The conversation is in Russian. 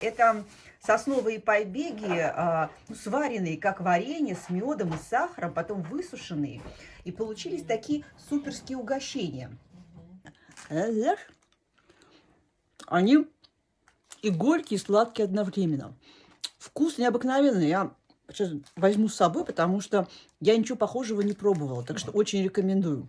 Это сосновые побеги, а, ну, сваренные как варенье с медом и сахаром, потом высушенные. И получились такие суперские угощения. Они и горькие, и сладкие одновременно. Вкус необыкновенный. Я сейчас возьму с собой, потому что я ничего похожего не пробовала. Так что очень рекомендую.